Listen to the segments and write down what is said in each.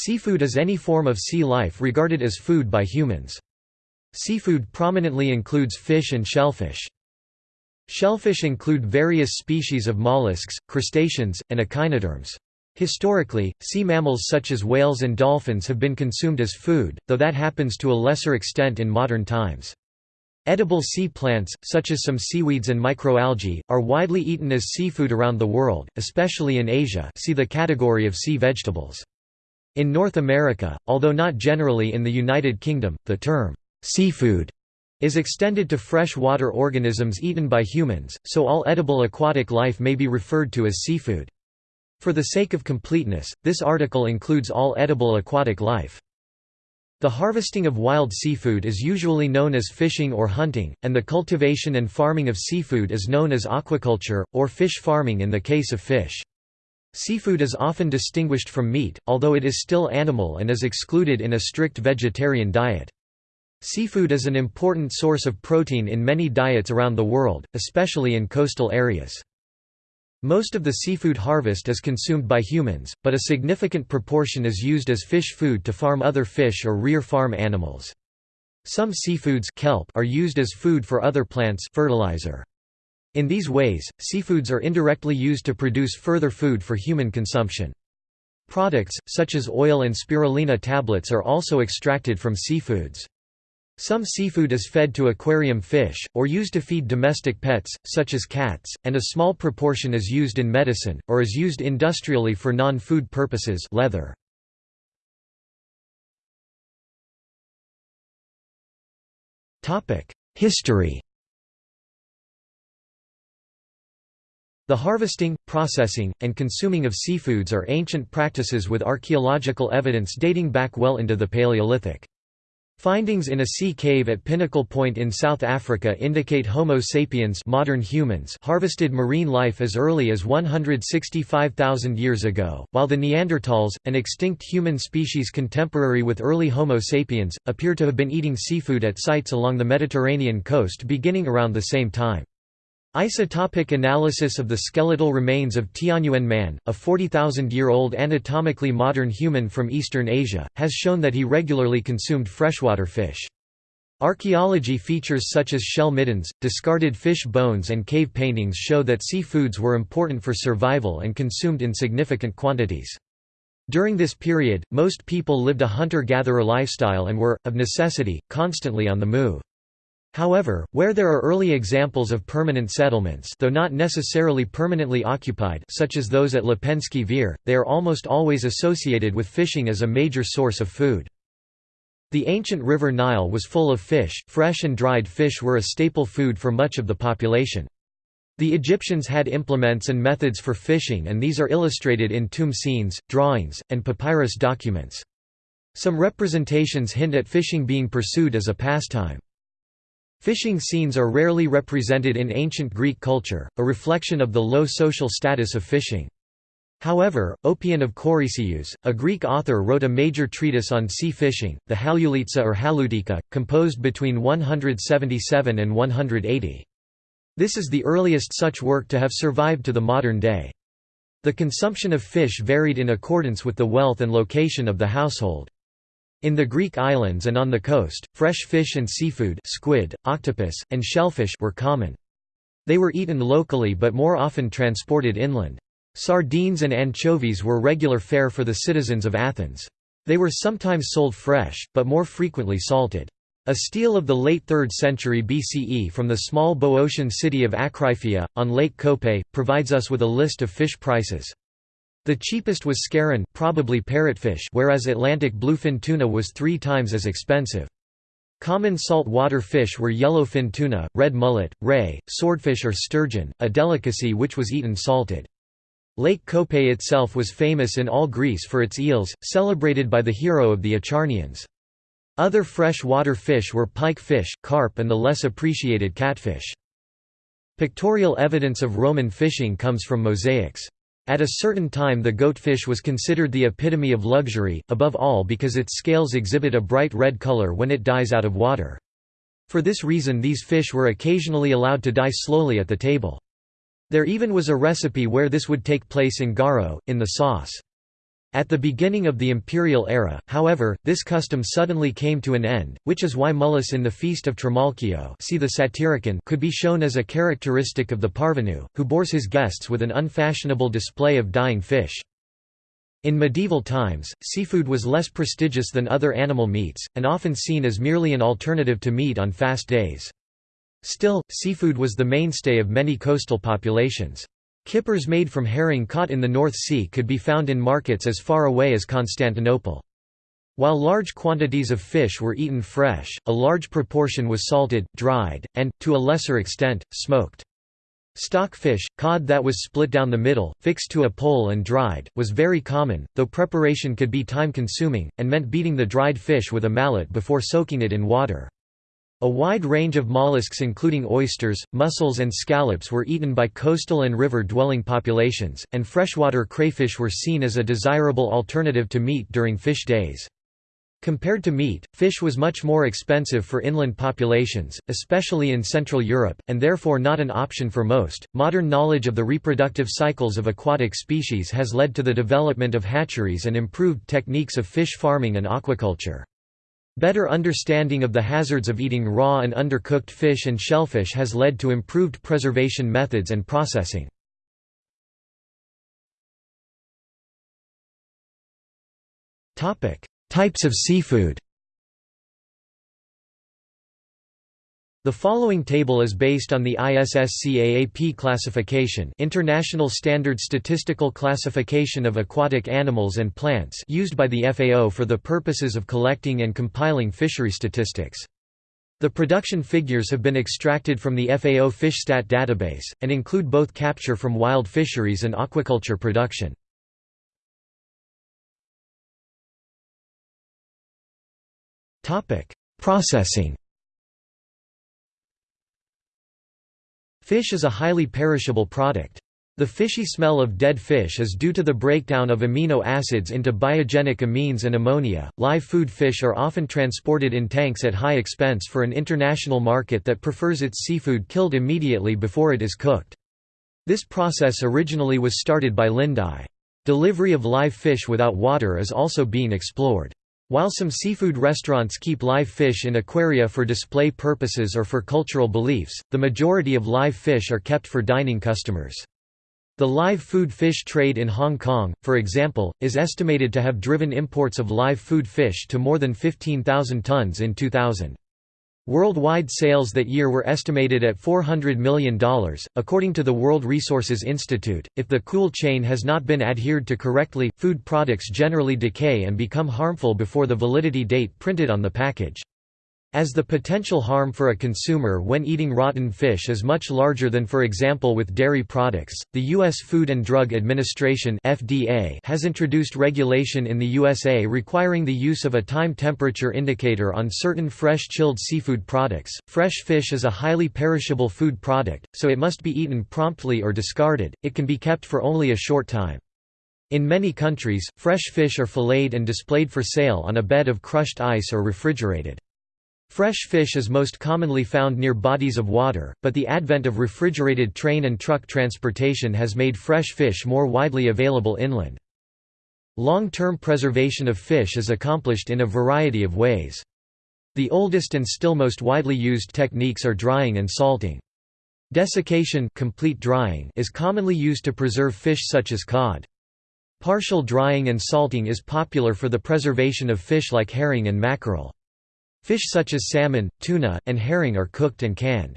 Seafood is any form of sea life regarded as food by humans. Seafood prominently includes fish and shellfish. Shellfish include various species of mollusks, crustaceans, and echinoderms. Historically, sea mammals such as whales and dolphins have been consumed as food, though that happens to a lesser extent in modern times. Edible sea plants, such as some seaweeds and microalgae, are widely eaten as seafood around the world, especially in Asia see the category of sea vegetables. In North America, although not generally in the United Kingdom, the term, seafood is extended to freshwater organisms eaten by humans, so all edible aquatic life may be referred to as seafood. For the sake of completeness, this article includes all edible aquatic life. The harvesting of wild seafood is usually known as fishing or hunting, and the cultivation and farming of seafood is known as aquaculture, or fish farming in the case of fish. Seafood is often distinguished from meat, although it is still animal and is excluded in a strict vegetarian diet. Seafood is an important source of protein in many diets around the world, especially in coastal areas. Most of the seafood harvest is consumed by humans, but a significant proportion is used as fish food to farm other fish or rear farm animals. Some seafoods kelp are used as food for other plants fertilizer. In these ways, seafoods are indirectly used to produce further food for human consumption. Products, such as oil and spirulina tablets are also extracted from seafoods. Some seafood is fed to aquarium fish, or used to feed domestic pets, such as cats, and a small proportion is used in medicine, or is used industrially for non-food purposes leather. History The harvesting, processing, and consuming of seafoods are ancient practices with archaeological evidence dating back well into the Paleolithic. Findings in a sea cave at Pinnacle Point in South Africa indicate Homo sapiens modern humans harvested marine life as early as 165,000 years ago, while the Neanderthals, an extinct human species contemporary with early Homo sapiens, appear to have been eating seafood at sites along the Mediterranean coast beginning around the same time. Isotopic analysis of the skeletal remains of Tianyuan man, a 40,000-year-old anatomically modern human from Eastern Asia, has shown that he regularly consumed freshwater fish. Archaeology features such as shell middens, discarded fish bones and cave paintings show that seafoods were important for survival and consumed in significant quantities. During this period, most people lived a hunter-gatherer lifestyle and were, of necessity, constantly on the move. However, where there are early examples of permanent settlements though not necessarily permanently occupied such as those at Lepenski Vir, they are almost always associated with fishing as a major source of food. The ancient river Nile was full of fish, fresh and dried fish were a staple food for much of the population. The Egyptians had implements and methods for fishing and these are illustrated in tomb scenes, drawings, and papyrus documents. Some representations hint at fishing being pursued as a pastime. Fishing scenes are rarely represented in ancient Greek culture, a reflection of the low social status of fishing. However, Oppian of Corycus, a Greek author wrote a major treatise on sea fishing, the Halieutica or Halieutika, composed between 177 and 180. This is the earliest such work to have survived to the modern day. The consumption of fish varied in accordance with the wealth and location of the household. In the Greek islands and on the coast, fresh fish and seafood squid, octopus, and shellfish were common. They were eaten locally but more often transported inland. Sardines and anchovies were regular fare for the citizens of Athens. They were sometimes sold fresh, but more frequently salted. A stele of the late 3rd century BCE from the small Boeotian city of Akraiphia, on Lake Kope, provides us with a list of fish prices. The cheapest was skaren probably parrotfish whereas Atlantic bluefin tuna was three times as expensive. Common salt water fish were yellowfin tuna, red mullet, ray, swordfish or sturgeon, a delicacy which was eaten salted. Lake Kope itself was famous in all Greece for its eels, celebrated by the hero of the Acharnians. Other fresh water fish were pike fish, carp and the less appreciated catfish. Pictorial evidence of Roman fishing comes from mosaics. At a certain time the goatfish was considered the epitome of luxury, above all because its scales exhibit a bright red color when it dies out of water. For this reason these fish were occasionally allowed to die slowly at the table. There even was a recipe where this would take place in garo, in the sauce. At the beginning of the imperial era, however, this custom suddenly came to an end, which is why Mullus in the Feast of Trimalchio see the Satyricon could be shown as a characteristic of the parvenu, who bores his guests with an unfashionable display of dying fish. In medieval times, seafood was less prestigious than other animal meats, and often seen as merely an alternative to meat on fast days. Still, seafood was the mainstay of many coastal populations. Kippers made from herring caught in the North Sea could be found in markets as far away as Constantinople. While large quantities of fish were eaten fresh, a large proportion was salted, dried, and, to a lesser extent, smoked. Stockfish, cod that was split down the middle, fixed to a pole and dried, was very common, though preparation could be time-consuming, and meant beating the dried fish with a mallet before soaking it in water. A wide range of mollusks including oysters, mussels and scallops were eaten by coastal and river-dwelling populations, and freshwater crayfish were seen as a desirable alternative to meat during fish days. Compared to meat, fish was much more expensive for inland populations, especially in Central Europe, and therefore not an option for most. Modern knowledge of the reproductive cycles of aquatic species has led to the development of hatcheries and improved techniques of fish farming and aquaculture. Better understanding of the hazards of eating raw and undercooked fish and shellfish has led to improved preservation methods and processing. Types of seafood The following table is based on the ISSCAAP classification International Standard Statistical Classification of Aquatic Animals and Plants used by the FAO for the purposes of collecting and compiling fishery statistics. The production figures have been extracted from the FAO FishStat database, and include both capture from wild fisheries and aquaculture production. Processing Fish is a highly perishable product. The fishy smell of dead fish is due to the breakdown of amino acids into biogenic amines and ammonia. Live food fish are often transported in tanks at high expense for an international market that prefers its seafood killed immediately before it is cooked. This process originally was started by Lindai. Delivery of live fish without water is also being explored. While some seafood restaurants keep live fish in aquaria for display purposes or for cultural beliefs, the majority of live fish are kept for dining customers. The live food fish trade in Hong Kong, for example, is estimated to have driven imports of live food fish to more than 15,000 tons in 2000. Worldwide sales that year were estimated at $400 million. According to the World Resources Institute, if the cool chain has not been adhered to correctly, food products generally decay and become harmful before the validity date printed on the package. As the potential harm for a consumer when eating rotten fish is much larger than for example with dairy products, the U.S. Food and Drug Administration (FDA) has introduced regulation in the USA requiring the use of a time temperature indicator on certain fresh chilled seafood products. Fresh fish is a highly perishable food product, so it must be eaten promptly or discarded. It can be kept for only a short time. In many countries, fresh fish are filleted and displayed for sale on a bed of crushed ice or refrigerated. Fresh fish is most commonly found near bodies of water, but the advent of refrigerated train and truck transportation has made fresh fish more widely available inland. Long-term preservation of fish is accomplished in a variety of ways. The oldest and still most widely used techniques are drying and salting. Desiccation complete drying is commonly used to preserve fish such as cod. Partial drying and salting is popular for the preservation of fish like herring and mackerel. Fish such as salmon, tuna, and herring are cooked and canned.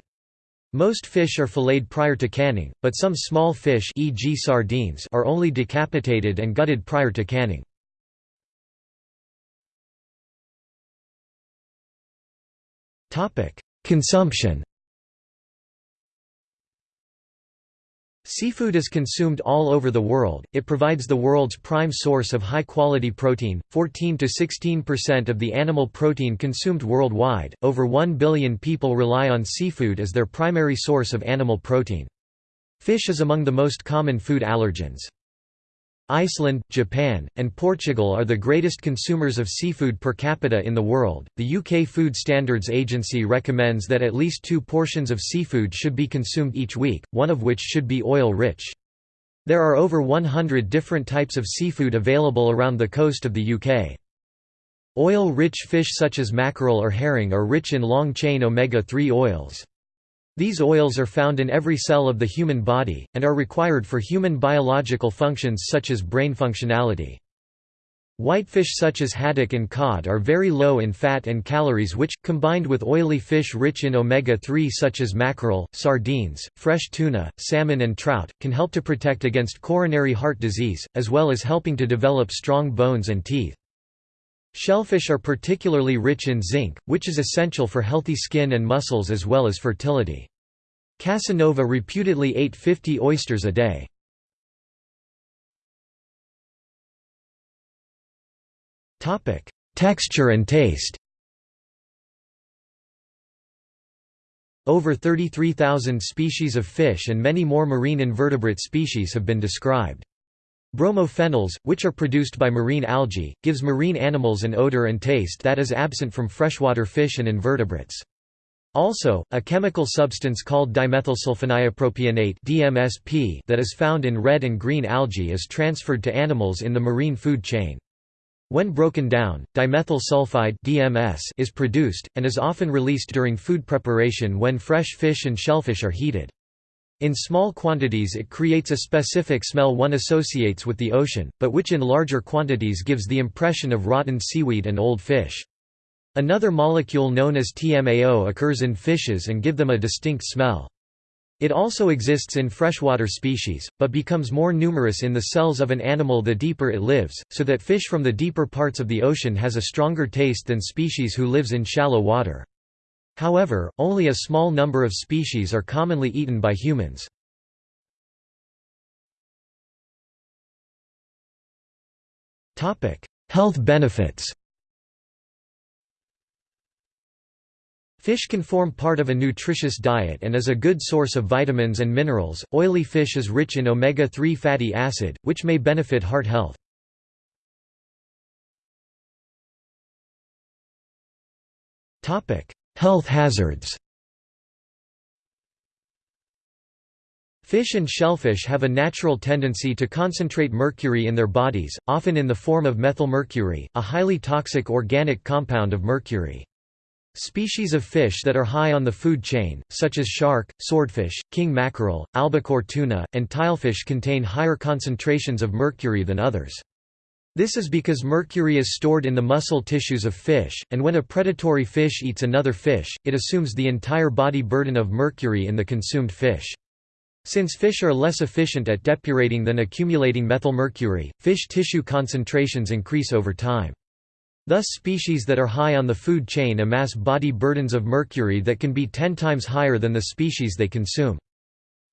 Most fish are filleted prior to canning, but some small fish e.g. sardines are only decapitated and gutted prior to canning. Consumption Seafood is consumed all over the world, it provides the world's prime source of high-quality protein, 14 to 16% of the animal protein consumed worldwide, over 1 billion people rely on seafood as their primary source of animal protein. Fish is among the most common food allergens. Iceland, Japan, and Portugal are the greatest consumers of seafood per capita in the world. The UK Food Standards Agency recommends that at least two portions of seafood should be consumed each week, one of which should be oil rich. There are over 100 different types of seafood available around the coast of the UK. Oil-rich fish such as mackerel or herring are rich in long-chain omega-3 oils. These oils are found in every cell of the human body, and are required for human biological functions such as brain functionality. Whitefish such as haddock and cod are very low in fat and calories which, combined with oily fish rich in omega-3 such as mackerel, sardines, fresh tuna, salmon and trout, can help to protect against coronary heart disease, as well as helping to develop strong bones and teeth. Shellfish are particularly rich in zinc, which is essential for healthy skin and muscles as well as fertility. Casanova reputedly ate 50 oysters a day. Texture and taste. Over 33,000 species of fish and many more marine invertebrate species have been described. Bromophenols, which are produced by marine algae, gives marine animals an odor and taste that is absent from freshwater fish and invertebrates. Also, a chemical substance called dimethylsulfoniopropionate (DMSP) that is found in red and green algae is transferred to animals in the marine food chain. When broken down, dimethyl sulfide DMS is produced, and is often released during food preparation when fresh fish and shellfish are heated. In small quantities it creates a specific smell one associates with the ocean, but which in larger quantities gives the impression of rotten seaweed and old fish. Another molecule known as TMAO occurs in fishes and give them a distinct smell. It also exists in freshwater species, but becomes more numerous in the cells of an animal the deeper it lives, so that fish from the deeper parts of the ocean has a stronger taste than species who lives in shallow water. However, only a small number of species are commonly eaten by humans. Health benefits Fish can form part of a nutritious diet and is a good source of vitamins and minerals. Oily fish is rich in omega 3 fatty acid, which may benefit heart health. Health hazards Fish and shellfish have a natural tendency to concentrate mercury in their bodies, often in the form of methylmercury, a highly toxic organic compound of mercury. Species of fish that are high on the food chain, such as shark, swordfish, king mackerel, albacore tuna, and tilefish contain higher concentrations of mercury than others. This is because mercury is stored in the muscle tissues of fish, and when a predatory fish eats another fish, it assumes the entire body burden of mercury in the consumed fish. Since fish are less efficient at depurating than accumulating methylmercury, fish tissue concentrations increase over time. Thus species that are high on the food chain amass body burdens of mercury that can be 10 times higher than the species they consume.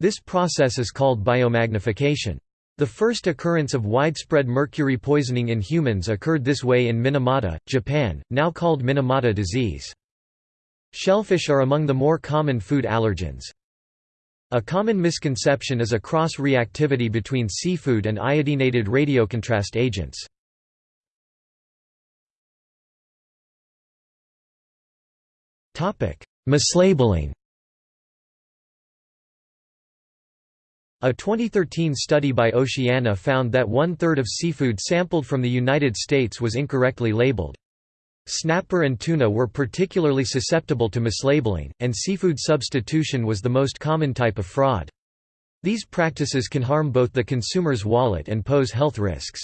This process is called biomagnification. The first occurrence of widespread mercury poisoning in humans occurred this way in Minamata, Japan, now called Minamata disease. Shellfish are among the more common food allergens. A common misconception is a cross-reactivity between seafood and iodinated radiocontrast agents. Mislabeling A 2013 study by Oceana found that one-third of seafood sampled from the United States was incorrectly labeled. Snapper and tuna were particularly susceptible to mislabeling, and seafood substitution was the most common type of fraud. These practices can harm both the consumer's wallet and pose health risks.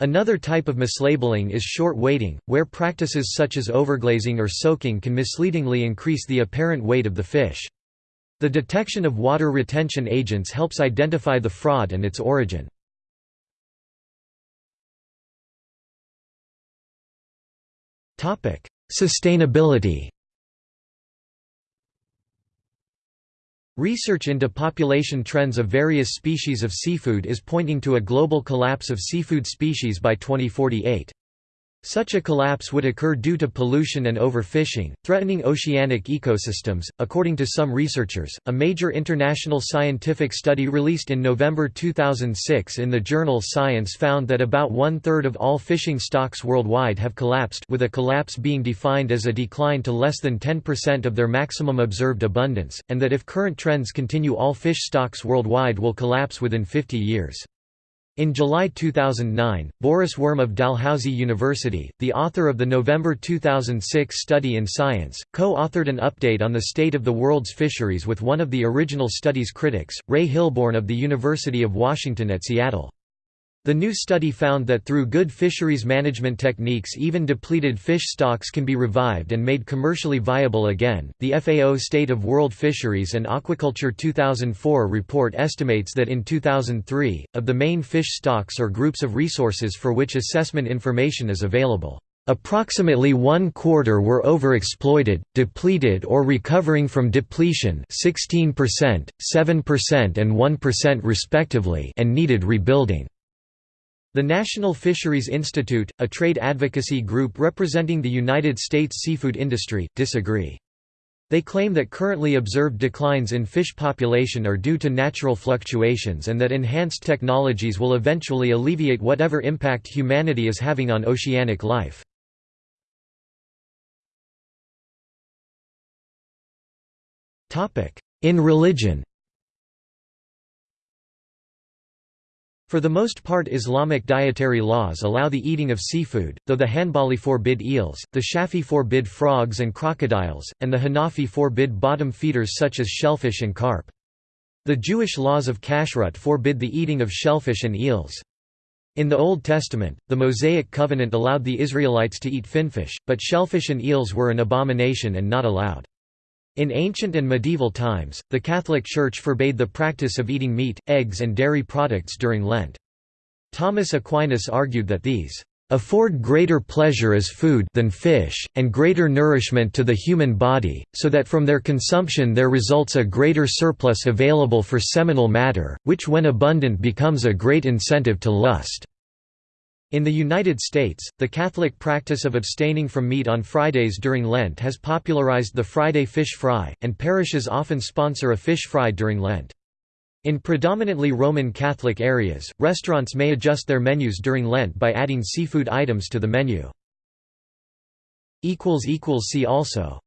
Another type of mislabeling is short weighting, where practices such as overglazing or soaking can misleadingly increase the apparent weight of the fish. The detection of water retention agents helps identify the fraud and its origin. Sustainability Research into population trends of various species of seafood is pointing to a global collapse of seafood species by 2048. Such a collapse would occur due to pollution and overfishing, threatening oceanic ecosystems. According to some researchers, a major international scientific study released in November 2006 in the journal Science found that about one third of all fishing stocks worldwide have collapsed, with a collapse being defined as a decline to less than 10% of their maximum observed abundance, and that if current trends continue, all fish stocks worldwide will collapse within 50 years. In July 2009, Boris Worm of Dalhousie University, the author of the November 2006 study in Science, co-authored an update on the state of the world's fisheries with one of the original study's critics, Ray Hilborn of the University of Washington at Seattle. The new study found that through good fisheries management techniques, even depleted fish stocks can be revived and made commercially viable again. The FAO State of World Fisheries and Aquaculture 2004 report estimates that in 2003, of the main fish stocks or groups of resources for which assessment information is available, Approximately one quarter were overexploited, depleted or recovering from depletion 16%, 7% and 1% respectively and needed rebuilding. The National Fisheries Institute, a trade advocacy group representing the United States seafood industry, disagree. They claim that currently observed declines in fish population are due to natural fluctuations and that enhanced technologies will eventually alleviate whatever impact humanity is having on oceanic life. In religion For the most part Islamic dietary laws allow the eating of seafood, though the Hanbali forbid eels, the Shafi forbid frogs and crocodiles, and the Hanafi forbid bottom feeders such as shellfish and carp. The Jewish laws of kashrut forbid the eating of shellfish and eels. In the Old Testament, the Mosaic covenant allowed the Israelites to eat finfish, but shellfish and eels were an abomination and not allowed. In ancient and medieval times, the Catholic Church forbade the practice of eating meat, eggs and dairy products during Lent. Thomas Aquinas argued that these afford greater pleasure as food than fish, and greater nourishment to the human body, so that from their consumption there results a greater surplus available for seminal matter, which when abundant becomes a great incentive to lust. In the United States, the Catholic practice of abstaining from meat on Fridays during Lent has popularized the Friday fish fry, and parishes often sponsor a fish fry during Lent. In predominantly Roman Catholic areas, restaurants may adjust their menus during Lent by adding seafood items to the menu. See also